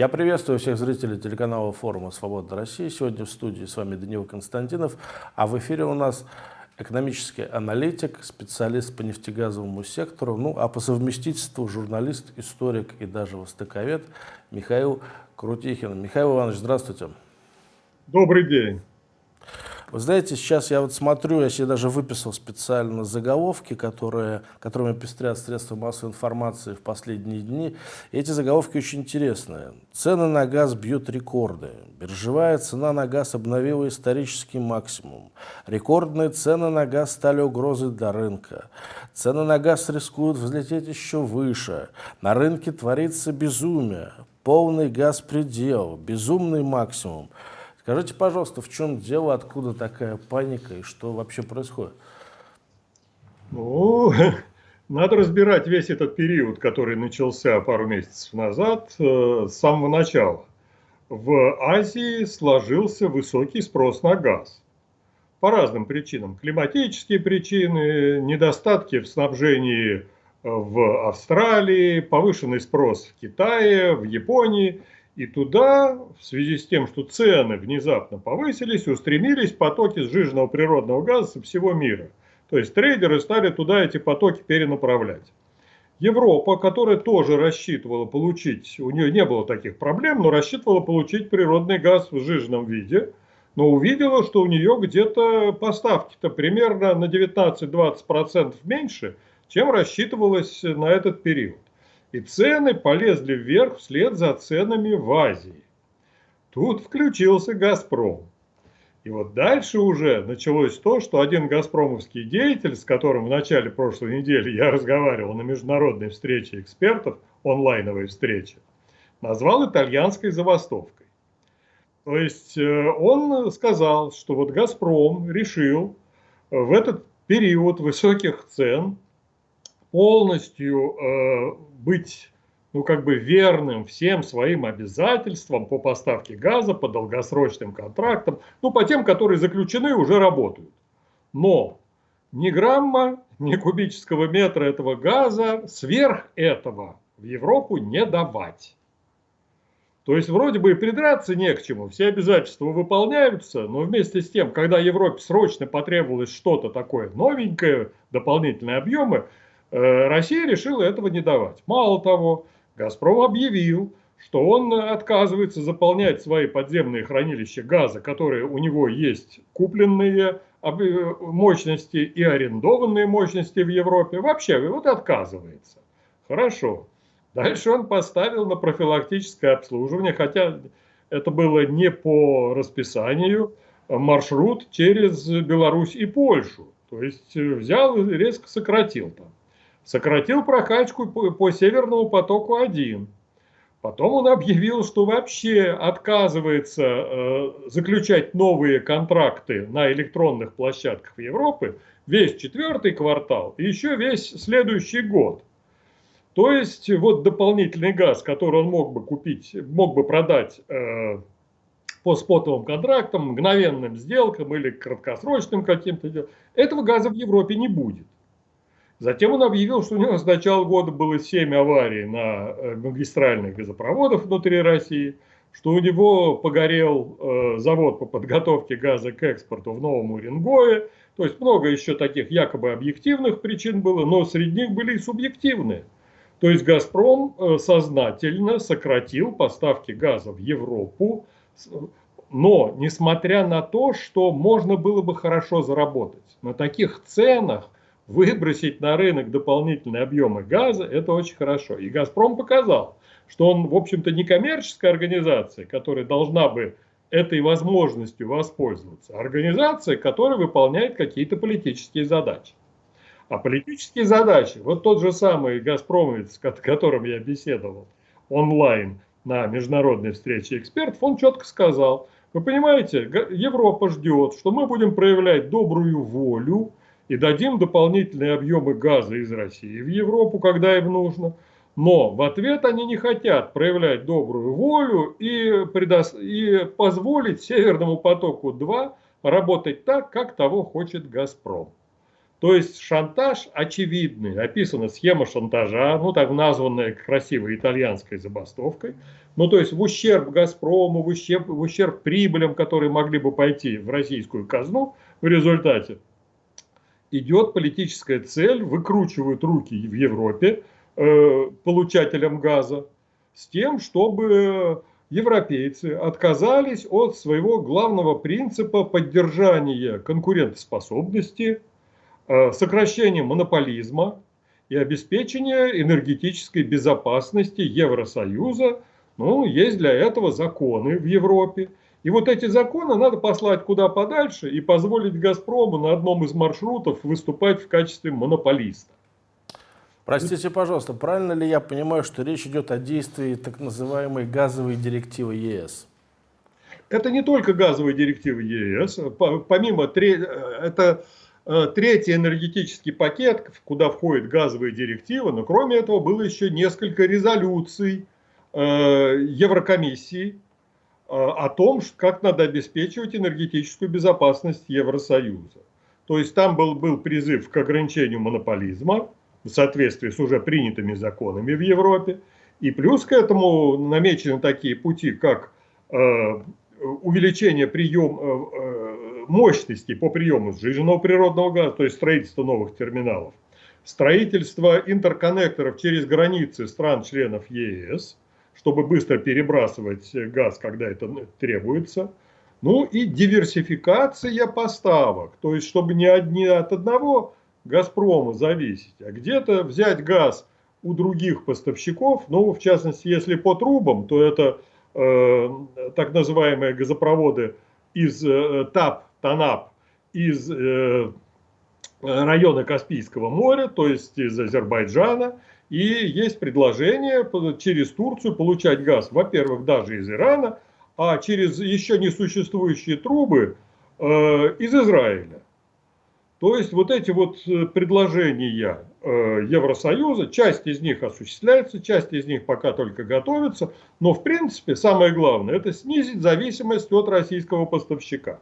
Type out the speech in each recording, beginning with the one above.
Я приветствую всех зрителей телеканала форума «Свобода России». Сегодня в студии с вами Данил Константинов, а в эфире у нас экономический аналитик, специалист по нефтегазовому сектору, ну а по совместительству журналист, историк и даже востоковед Михаил Крутихин. Михаил Иванович, здравствуйте. Добрый день. Вы знаете, сейчас я вот смотрю, я себе даже выписал специально заголовки, которые, которыми пестрят средства массовой информации в последние дни. И эти заголовки очень интересные. Цены на газ бьют рекорды. Биржевая цена на газ обновила исторический максимум. Рекордные цены на газ стали угрозой для рынка. Цены на газ рискуют взлететь еще выше. На рынке творится безумие. Полный газ предел, безумный максимум. Скажите, пожалуйста, в чем дело, откуда такая паника и что вообще происходит? Ну, надо разбирать весь этот период, который начался пару месяцев назад, э, с самого начала. В Азии сложился высокий спрос на газ. По разным причинам. Климатические причины, недостатки в снабжении э, в Австралии, повышенный спрос в Китае, в Японии – и туда, в связи с тем, что цены внезапно повысились, устремились потоки сжиженного природного газа со всего мира. То есть трейдеры стали туда эти потоки перенаправлять. Европа, которая тоже рассчитывала получить, у нее не было таких проблем, но рассчитывала получить природный газ в сжиженном виде, но увидела, что у нее где-то поставки-то примерно на 19-20% меньше, чем рассчитывалось на этот период и цены полезли вверх вслед за ценами в Азии. Тут включился «Газпром». И вот дальше уже началось то, что один газпромовский деятель, с которым в начале прошлой недели я разговаривал на международной встрече экспертов, онлайновой встрече, назвал итальянской забастовкой. То есть э, он сказал, что вот «Газпром» решил в этот период высоких цен полностью э, быть ну, как бы верным всем своим обязательствам по поставке газа, по долгосрочным контрактам, ну, по тем, которые заключены уже работают. Но ни грамма, ни кубического метра этого газа сверх этого в Европу не давать. То есть вроде бы и придраться не к чему, все обязательства выполняются, но вместе с тем, когда Европе срочно потребовалось что-то такое новенькое, дополнительные объемы, Россия решила этого не давать. Мало того, «Газпром» объявил, что он отказывается заполнять свои подземные хранилища газа, которые у него есть купленные мощности и арендованные мощности в Европе. Вообще, вот отказывается. Хорошо. Дальше он поставил на профилактическое обслуживание, хотя это было не по расписанию, маршрут через Беларусь и Польшу. То есть взял и резко сократил там сократил прокачку по, Северному потоку-1. Потом он объявил, что вообще отказывается э, заключать новые контракты на электронных площадках Европы весь четвертый квартал и еще весь следующий год. То есть вот дополнительный газ, который он мог бы купить, мог бы продать э, по спотовым контрактам, мгновенным сделкам или краткосрочным каким-то, этого газа в Европе не будет. Затем он объявил, что у него с начала года было 7 аварий на э, магистральных газопроводах внутри России, что у него погорел э, завод по подготовке газа к экспорту в Новом Уренгое. То есть много еще таких якобы объективных причин было, но среди них были и субъективные. То есть «Газпром» э, сознательно сократил поставки газа в Европу, но несмотря на то, что можно было бы хорошо заработать на таких ценах – выбросить на рынок дополнительные объемы газа, это очень хорошо. И «Газпром» показал, что он, в общем-то, не коммерческая организация, которая должна бы этой возможностью воспользоваться, а организация, которая выполняет какие-то политические задачи. А политические задачи, вот тот же самый «Газпромовец», с которым я беседовал онлайн на международной встрече экспертов, он четко сказал, вы понимаете, Европа ждет, что мы будем проявлять добрую волю, и дадим дополнительные объемы газа из России в Европу, когда им нужно. Но в ответ они не хотят проявлять добрую волю и, предо... и позволить Северному потоку-2 работать так, как того хочет «Газпром». То есть шантаж очевидный, описана схема шантажа, ну так названная красивой итальянской забастовкой, ну то есть в ущерб Газпрому, в ущерб, в ущерб прибылям, которые могли бы пойти в российскую казну в результате, идет политическая цель, выкручивают руки в Европе э, получателям газа с тем, чтобы европейцы отказались от своего главного принципа поддержания конкурентоспособности, э, сокращения монополизма и обеспечения энергетической безопасности Евросоюза. Ну, есть для этого законы в Европе. И вот эти законы надо послать куда подальше и позволить «Газпрому» на одном из маршрутов выступать в качестве монополиста. Простите, пожалуйста, правильно ли я понимаю, что речь идет о действии так называемой газовой директивы ЕС? Это не только газовые директивы ЕС. Помимо, это э, третий энергетический пакет, куда входит газовые директивы, но кроме этого было еще несколько резолюций э, Еврокомиссии э, о том, как надо обеспечивать энергетическую безопасность Евросоюза. То есть там был, был призыв к ограничению монополизма, в соответствии с уже принятыми законами в Европе. И плюс к этому намечены такие пути, как э, увеличение прием, э, э, мощности по приему сжиженного природного газа, то есть строительство новых терминалов, строительство интерконнекторов через границы стран-членов ЕС, чтобы быстро перебрасывать газ, когда это требуется, ну и диверсификация поставок, то есть чтобы не одни от одного Газпрома зависеть, а где-то взять газ у других поставщиков, ну, в частности, если по трубам, то это э, так называемые газопроводы из э, ТАП, ТАНАП, из э, района Каспийского моря, то есть из Азербайджана, и есть предложение через Турцию получать газ, во-первых, даже из Ирана, а через еще не существующие трубы э, из Израиля. То есть вот эти вот э, предложения э, Евросоюза, часть из них осуществляется, часть из них пока только готовится, но в принципе самое главное это снизить зависимость от российского поставщика.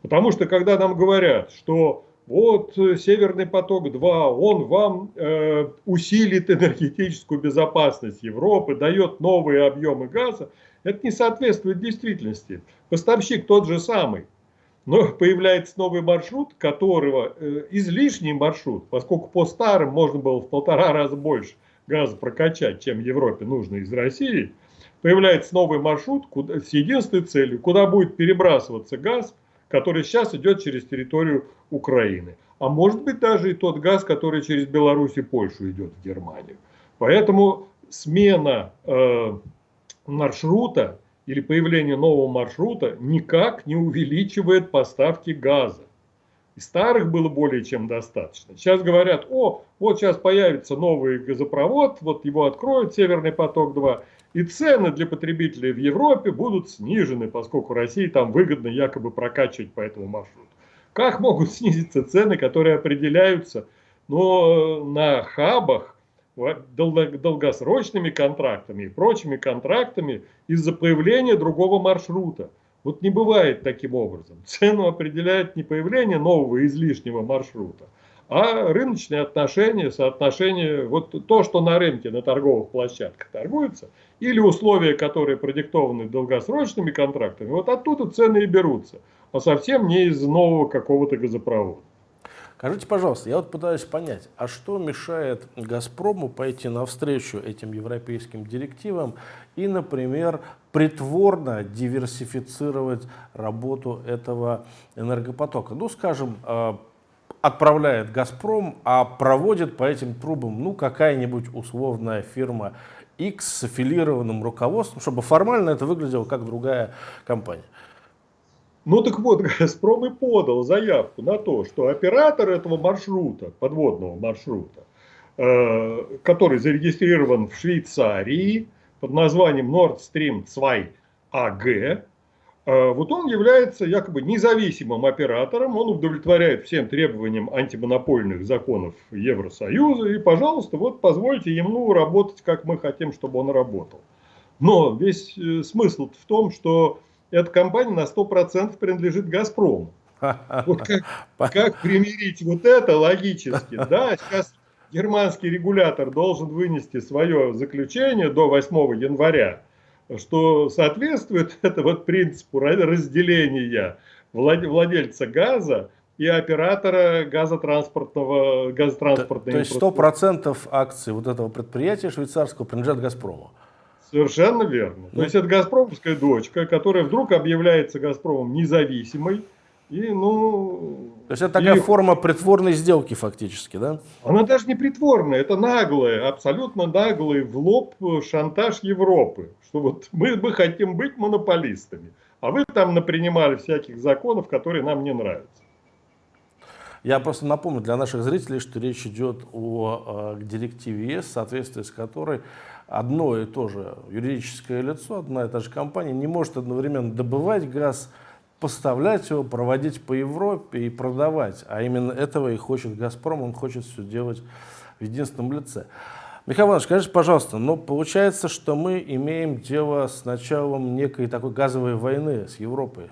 Потому что когда нам говорят, что вот э, Северный поток-2, он вам э, усилит энергетическую безопасность Европы, дает новые объемы газа, это не соответствует действительности. Поставщик тот же самый, но появляется новый маршрут, которого э, излишний маршрут, поскольку по старым можно было в полтора раза больше газа прокачать, чем Европе нужно из России, появляется новый маршрут куда, с единственной целью, куда будет перебрасываться газ, который сейчас идет через территорию Украины. А может быть даже и тот газ, который через Беларусь и Польшу идет в Германию. Поэтому смена э, маршрута или появление нового маршрута никак не увеличивает поставки газа. И старых было более чем достаточно. Сейчас говорят, о, вот сейчас появится новый газопровод, вот его откроют, Северный поток-2, и цены для потребителей в Европе будут снижены, поскольку России там выгодно якобы прокачивать по этому маршруту. Как могут снизиться цены, которые определяются но на хабах долгосрочными контрактами и прочими контрактами из-за появления другого маршрута. Вот не бывает таким образом. Цену определяет не появление нового излишнего маршрута, а рыночные отношения, соотношение, вот то, что на рынке, на торговых площадках торгуется, или условия, которые продиктованы долгосрочными контрактами, вот оттуда цены и берутся, а совсем не из нового какого-то газопровода. Скажите, пожалуйста, я вот пытаюсь понять, а что мешает «Газпрому» пойти навстречу этим европейским директивам и, например, притворно диверсифицировать работу этого энергопотока? Ну, скажем, э, отправляет «Газпром», а проводит по этим трубам ну, какая-нибудь условная фирма X с аффилированным руководством, чтобы формально это выглядело как другая компания. Ну так вот, Газпром и подал заявку на то, что оператор этого маршрута, подводного маршрута, э, который зарегистрирован в Швейцарии под названием Nord Stream 2 AG, э, вот он является якобы независимым оператором, он удовлетворяет всем требованиям антимонопольных законов Евросоюза, и, пожалуйста, вот позвольте ему работать, как мы хотим, чтобы он работал. Но весь э, смысл в том, что эта компания на 100% принадлежит «Газпрому». Вот как, как примирить вот это логически? Да, сейчас германский регулятор должен вынести свое заключение до 8 января, что соответствует это вот принципу разделения владельца газа и оператора газотранспортного, газотранспортной То, то есть 100% акций вот этого предприятия швейцарского принадлежат «Газпрому»? Совершенно верно. Ну, То есть это «Газпромовская дочка», которая вдруг объявляется «Газпромом» независимой, и, ну, То есть это такая и... форма притворной сделки фактически, да? Она даже не притворная, это наглая, абсолютно наглый в лоб шантаж Европы. Что вот мы, мы хотим быть монополистами, а вы там напринимали всяких законов, которые нам не нравятся. Я просто напомню для наших зрителей, что речь идет о э, директиве ЕС, в соответствии с которой одно и то же юридическое лицо, одна и та же компания не может одновременно добывать газ, поставлять его, проводить по Европе и продавать. А именно этого и хочет «Газпром», он хочет все делать в единственном лице. Михаил Иванович, скажите, пожалуйста, но получается, что мы имеем дело с началом некой такой газовой войны с Европой?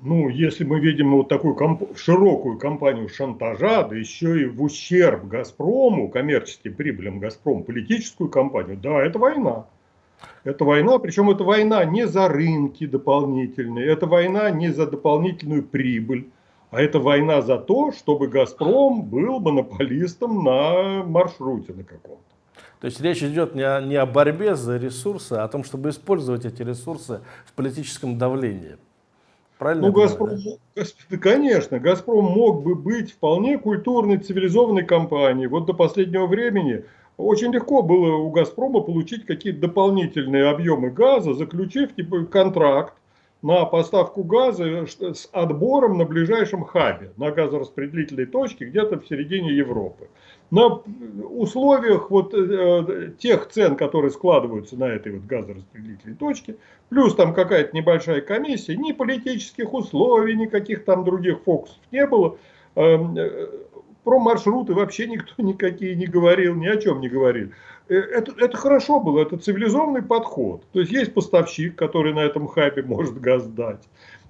Ну, если мы видим вот такую комп широкую кампанию шантажа, да еще и в ущерб «Газпрому», коммерческим прибылям «Газпром», политическую кампанию, да, это война. Это война, причем это война не за рынки дополнительные, это война не за дополнительную прибыль, а это война за то, чтобы «Газпром» был монополистом на маршруте на каком-то. То есть речь идет не о, не о борьбе за ресурсы, а о том, чтобы использовать эти ресурсы в политическом давлении. Правильно? Ну, Газпром, да? конечно, Газпром мог бы быть вполне культурной, цивилизованной компанией. Вот до последнего времени очень легко было у «Газпрома» получить какие-то дополнительные объемы газа, заключив типа, контракт на поставку газа с отбором на ближайшем хабе, на газораспределительной точке где-то в середине Европы. На условиях вот э, тех цен, которые складываются на этой вот газораспределительной точке, плюс там какая-то небольшая комиссия, ни политических условий, никаких там других фокусов не было. Эм, э, про маршруты вообще никто никакие не говорил, ни о чем не говорил. Э, это, это хорошо было, это цивилизованный подход. То есть есть поставщик, который на этом хабе может газ дать.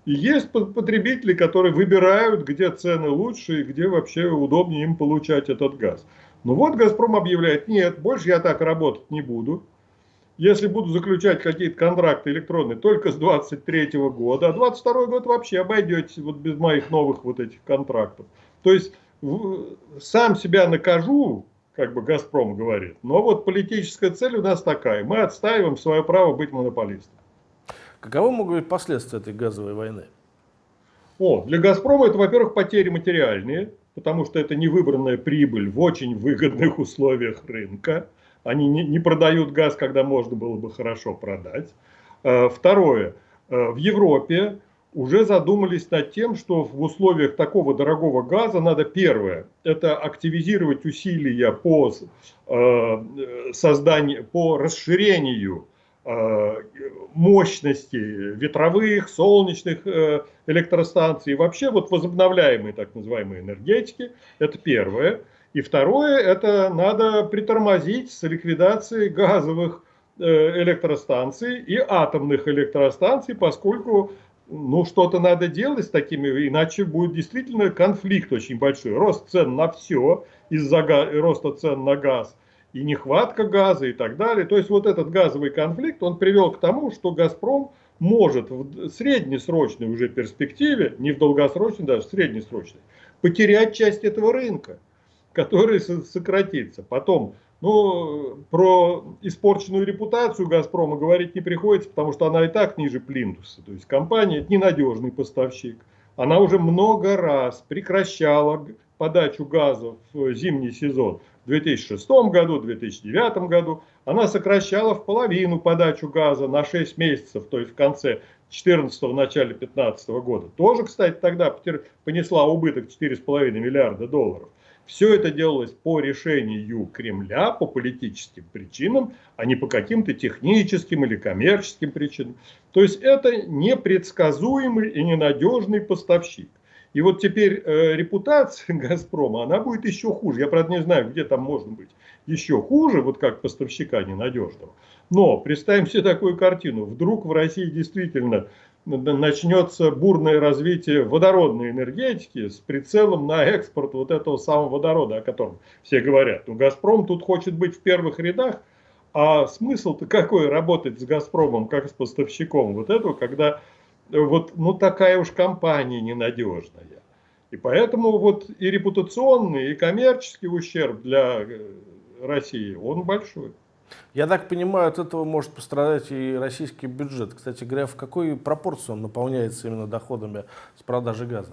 И есть потребители, которые выбирают, где цены лучше и где вообще удобнее им получать этот газ. Ну вот «Газпром» объявляет, нет, больше я так работать не буду. Если буду заключать какие-то контракты электронные только с 23 года, а 22 год вообще обойдетесь вот без моих новых вот этих контрактов. То есть сам себя накажу, как бы «Газпром» говорит, но вот политическая цель у нас такая. Мы отстаиваем свое право быть монополистом. Каковы могут быть последствия этой газовой войны? О, для «Газпрома» это, во-первых, потери материальные, потому что это невыбранная прибыль в очень выгодных условиях рынка. Они не, не продают газ, когда можно было бы хорошо продать. Э, второе. Э, в Европе уже задумались над тем, что в условиях такого дорогого газа надо первое, это активизировать усилия по э, созданию, по расширению э, мощности ветровых, солнечных э, электростанций, вообще вот возобновляемые так называемые энергетики, это первое. И второе, это надо притормозить с ликвидацией газовых электростанций и атомных электростанций, поскольку ну, что-то надо делать с такими, иначе будет действительно конфликт очень большой. Рост цен на все из-за роста цен на газ и нехватка газа и так далее. То есть вот этот газовый конфликт, он привел к тому, что «Газпром» может в среднесрочной уже перспективе, не в долгосрочной, даже в среднесрочной, потерять часть этого рынка, который сократится. Потом ну, про испорченную репутацию «Газпрома» говорить не приходится, потому что она и так ниже плинтуса. То есть компания – это ненадежный поставщик. Она уже много раз прекращала подачу газа в зимний сезон. В 2006 году, в 2009 году она сокращала в половину подачу газа на 6 месяцев, то есть в конце 2014 начале 2015 года. Тоже, кстати, тогда понесла убыток 4,5 миллиарда долларов. Все это делалось по решению Кремля, по политическим причинам, а не по каким-то техническим или коммерческим причинам. То есть это непредсказуемый и ненадежный поставщик. И вот теперь э, репутация «Газпрома», она будет еще хуже. Я, правда, не знаю, где там можно быть еще хуже, вот как поставщика ненадежного. Но представим себе такую картину. Вдруг в России действительно начнется бурное развитие водородной энергетики с прицелом на экспорт вот этого самого водорода, о котором все говорят. Ну, «Газпром» тут хочет быть в первых рядах, а смысл-то какой работать с «Газпромом» как с поставщиком вот этого, когда вот ну, такая уж компания ненадежная. И поэтому вот и репутационный, и коммерческий ущерб для э, России, он большой. Я так понимаю, от этого может пострадать и российский бюджет. Кстати говоря, в какой пропорции он наполняется именно доходами с продажи газа?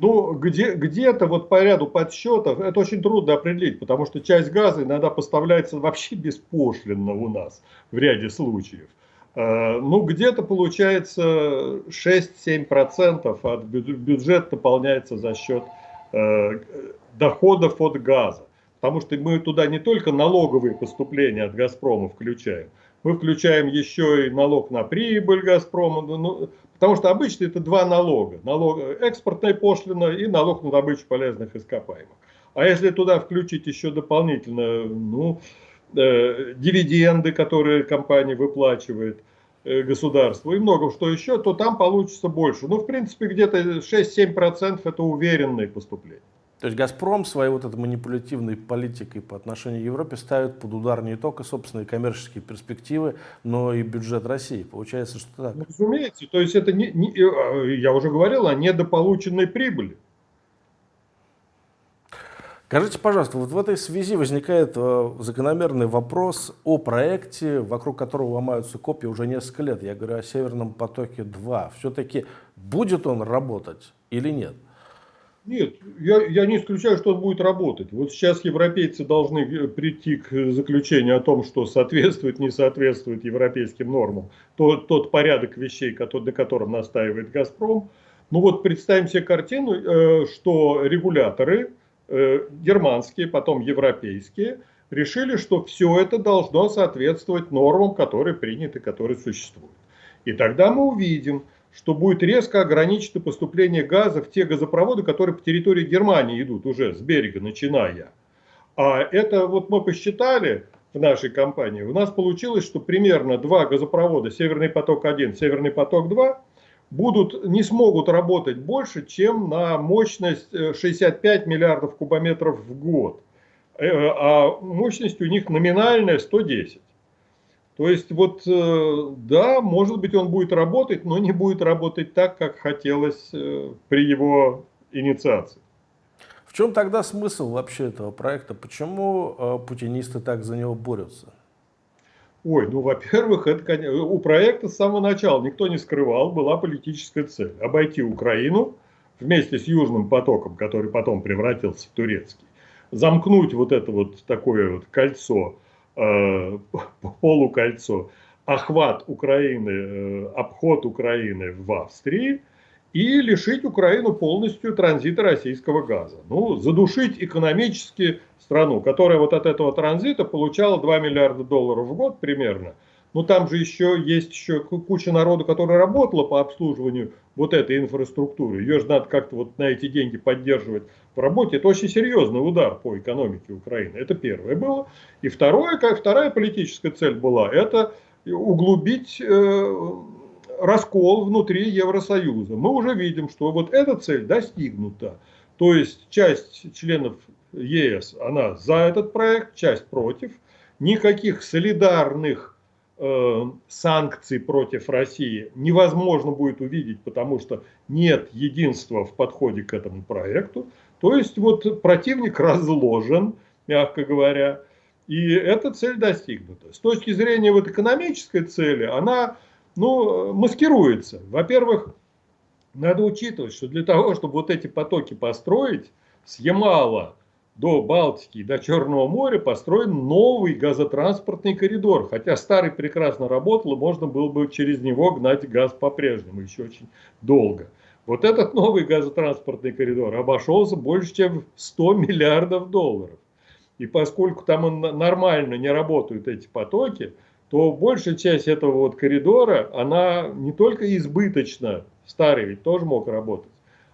Ну, где, где-то вот по ряду подсчетов, это очень трудно определить, потому что часть газа иногда поставляется вообще беспошлинно у нас в ряде случаев. Э, ну, где-то получается 6-7% от бюджета наполняется за счет э, доходов от газа. Потому что мы туда не только налоговые поступления от «Газпрома» включаем, мы включаем еще и налог на прибыль «Газпрома», ну, ну потому что обычно это два налога. Налог, экспортная пошлина и налог на добычу полезных ископаемых. А если туда включить еще дополнительно ну, э, дивиденды, которые компания выплачивает э, государству и много что еще, то там получится больше. Ну, в принципе, где-то 6-7% это уверенные поступления. То есть «Газпром» своей вот этой манипулятивной политикой по отношению к Европе ставит под удар не только собственные коммерческие перспективы, но и бюджет России. Получается, что так. Ну, разумеется. То есть это, не, не, э, я уже говорил о недополученной прибыли. Скажите, пожалуйста, вот в этой связи возникает э, закономерный вопрос о проекте, вокруг которого ломаются копии уже несколько лет. Я говорю о «Северном потоке-2». Все-таки будет он работать или нет? Нет, я, я не исключаю, что он будет работать. Вот сейчас европейцы должны э, прийти к заключению о том, что соответствует, не соответствует европейским нормам тот, тот порядок вещей, который, на котором настаивает «Газпром». Ну вот представим себе картину, э, что регуляторы э, германские, потом европейские, решили, что все это должно соответствовать нормам, которые приняты, которые существуют. И тогда мы увидим, что будет резко ограничено поступление газа в те газопроводы, которые по территории Германии идут уже с берега начиная. А это вот мы посчитали в нашей компании, у нас получилось, что примерно два газопровода, Северный поток-1, Северный поток-2, будут, не смогут работать больше, чем на мощность 65 э, миллиардов кубометров в год. Э, а мощность у них номинальная 110. То есть вот, э, да, может быть он будет работать, но не будет работать так, как хотелось э, при его инициации. В чем тогда смысл вообще этого проекта? Почему э, путинисты так за него борются? Ой, ну, во-первых, это у проекта с самого начала никто не скрывал, была политическая цель – обойти Украину вместе с Южным потоком, который потом превратился в турецкий, замкнуть вот это вот такое вот кольцо полукольцо, охват Украины, э, обход Украины в Австрии и лишить Украину полностью транзита российского газа. Ну, задушить экономически страну, которая вот от этого транзита получала 2 миллиарда долларов в год примерно – но там же еще есть еще куча народу, которая работала по обслуживанию вот этой инфраструктуры. Ее же надо как-то вот на эти деньги поддерживать в работе. Это очень серьезный удар по экономике Украины. Это первое было. И второе, вторая политическая цель была, это углубить э, раскол внутри Евросоюза. Мы уже видим, что вот эта цель достигнута. То есть часть членов ЕС, она за этот проект, часть против. Никаких солидарных санкций против России невозможно будет увидеть, потому что нет единства в подходе к этому проекту. То есть вот противник разложен, мягко говоря, и эта цель достигнута. С точки зрения вот экономической цели, она ну, маскируется. Во-первых, надо учитывать, что для того, чтобы вот эти потоки построить, с Ямала до Балтики до Черного моря построен новый газотранспортный коридор. Хотя старый прекрасно работал, и можно было бы через него гнать газ по-прежнему еще очень долго. Вот этот новый газотранспортный коридор обошелся больше, чем 100 миллиардов долларов. И поскольку там нормально не работают эти потоки, то большая часть этого вот коридора, она не только избыточна, старый ведь тоже мог работать,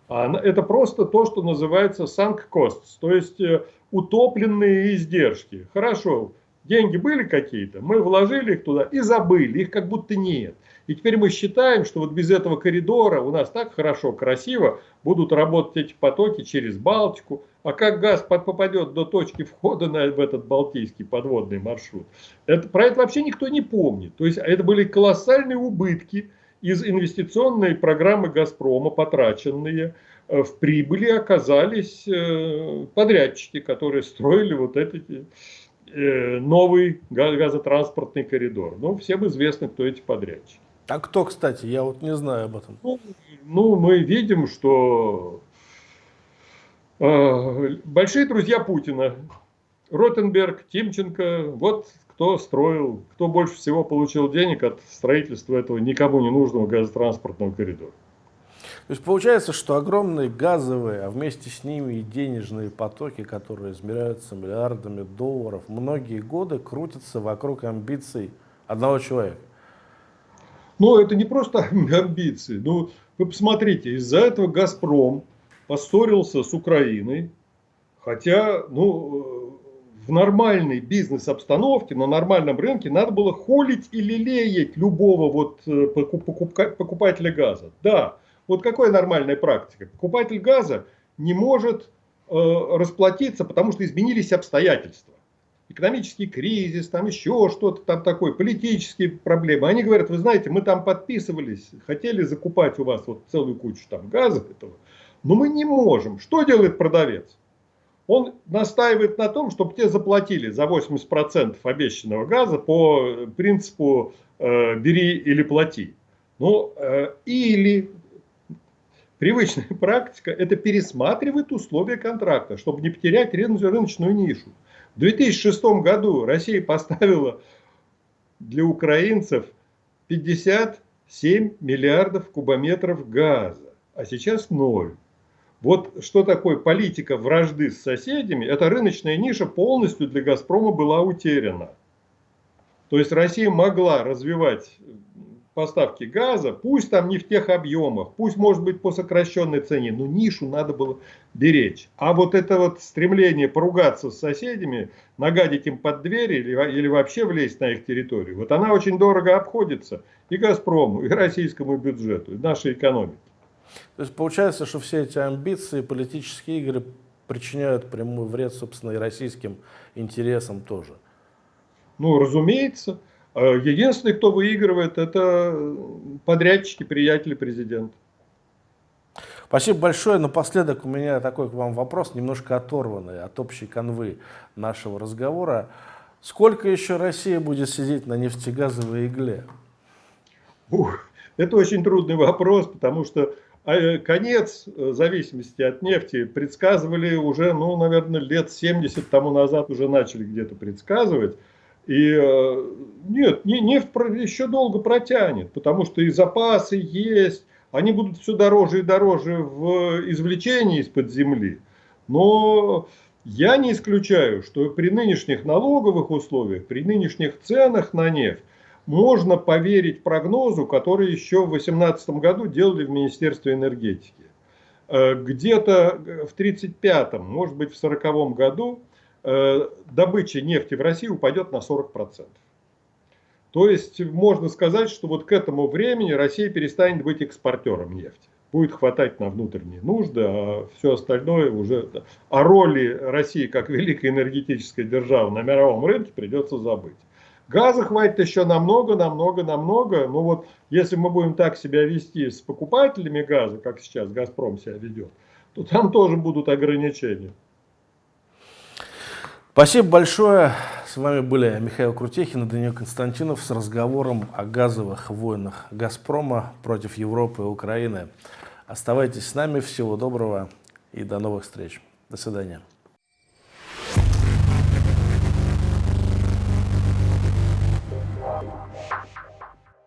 это просто то, что называется sunk costs, то есть э, утопленные издержки. Хорошо, Деньги были какие-то, мы вложили их туда и забыли, их как будто нет. И теперь мы считаем, что вот без этого коридора у нас так хорошо, красиво будут работать эти потоки через Балтику. А как газ попадет до точки входа на, в этот Балтийский подводный маршрут, это, про это вообще никто не помнит. То есть это были колоссальные убытки из инвестиционной программы «Газпрома», потраченные э, в прибыли оказались э, подрядчики, которые строили вот этот э, новый газотранспортный коридор. Ну, всем известно, кто эти подрядчики. А кто, кстати? Я вот не знаю об этом. Ну, ну мы видим, что э, большие друзья Путина, Ротенберг, Тимченко, вот кто строил, кто больше всего получил денег от строительства этого никому не нужного газотранспортного коридора. То есть получается, что огромные газовые, а вместе с ними и денежные потоки, которые измеряются миллиардами долларов, многие годы крутятся вокруг амбиций одного человека. Но это не просто амбиции. Ну, вы посмотрите, из-за этого «Газпром» поссорился с Украиной, хотя, ну, в нормальной бизнес-обстановке, на нормальном рынке надо было холить и лелеять любого вот э, покупателя газа. Да, вот какая нормальная практика? Покупатель газа не может э, расплатиться, потому что изменились обстоятельства экономический кризис, там еще что-то там такое, политические проблемы. Они говорят, вы знаете, мы там подписывались, хотели закупать у вас вот целую кучу там газа этого, но мы не можем. Что делает продавец? Он настаивает на том, чтобы те заплатили за 80% обещанного газа по принципу э, бери или плати. Ну, э, или привычная практика, это пересматривает условия контракта, чтобы не потерять рыночную нишу. В 2006 году Россия поставила для украинцев 57 миллиардов кубометров газа, а сейчас ноль. Вот что такое политика вражды с соседями, эта рыночная ниша полностью для «Газпрома» была утеряна. То есть Россия могла развивать поставки газа, пусть там не в тех объемах, пусть может быть по сокращенной цене, но нишу надо было беречь. А вот это вот стремление поругаться с соседями, нагадить им под двери или, или вообще влезть на их территорию, вот она очень дорого обходится и «Газпрому», и российскому бюджету, и нашей экономике. То есть получается, что все эти амбиции, политические игры причиняют прямой вред, собственно, и российским интересам тоже. Ну, разумеется. А единственный, кто выигрывает, это подрядчики, приятели президента. Спасибо большое. Напоследок у меня такой к вам вопрос, немножко оторванный от общей канвы нашего разговора. Сколько еще Россия будет сидеть на нефтегазовой игле? Ух, это очень трудный вопрос, потому что конец зависимости от нефти предсказывали уже, ну, наверное, лет 70 тому назад уже начали где-то предсказывать. И э, нет, нефть еще долго протянет, потому что и запасы есть, они будут все дороже и дороже в извлечении из-под земли. Но я не исключаю, что при нынешних налоговых условиях, при нынешних ценах на нефть, можно поверить прогнозу, который еще в 2018 году делали в Министерстве энергетики. Э, где-то в 1935, может быть в 1940 году Э, добыча нефти в России упадет на 40%. То есть можно сказать, что вот к этому времени Россия перестанет быть экспортером нефти. Будет хватать на внутренние нужды, а все остальное уже... О роли России как великой энергетической державы на мировом рынке придется забыть. Газа хватит еще намного, намного, намного. Но вот если мы будем так себя вести с покупателями газа, как сейчас «Газпром» себя ведет, то там тоже будут ограничения. Спасибо большое. С вами были Михаил Крутехин и Даниил Константинов с разговором о газовых войнах «Газпрома» против Европы и Украины. Оставайтесь с нами. Всего доброго и до новых встреч. До свидания.